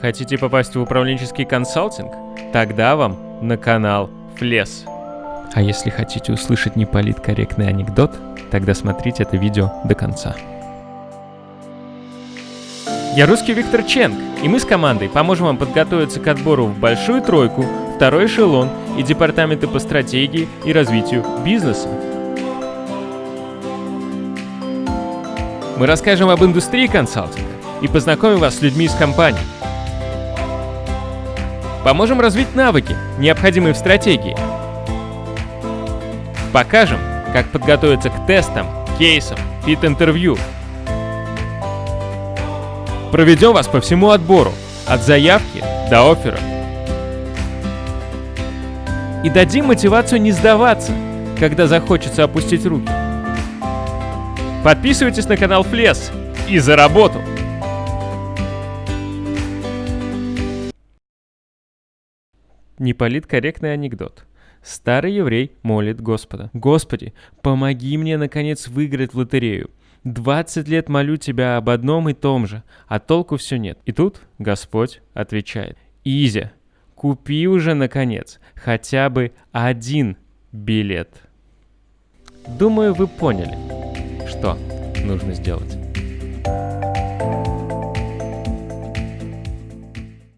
Хотите попасть в управленческий консалтинг? Тогда вам на канал Флес. А если хотите услышать неполиткорректный анекдот, тогда смотрите это видео до конца. Я русский Виктор Ченг, и мы с командой поможем вам подготовиться к отбору в большую тройку, второй эшелон и департаменты по стратегии и развитию бизнеса. Мы расскажем об индустрии консалтинга и познакомим вас с людьми из компании. Поможем развить навыки, необходимые в стратегии. Покажем, как подготовиться к тестам, кейсам, фит-интервью. Проведем вас по всему отбору, от заявки до оффера. И дадим мотивацию не сдаваться, когда захочется опустить руки. Подписывайтесь на канал Флес и за работу! Неполиткорректный анекдот. Старый еврей молит Господа. «Господи, помоги мне, наконец, выиграть в лотерею. 20 лет молю тебя об одном и том же, а толку все нет». И тут Господь отвечает. «Изя, купи уже, наконец, хотя бы один билет». Думаю, вы поняли, что нужно сделать.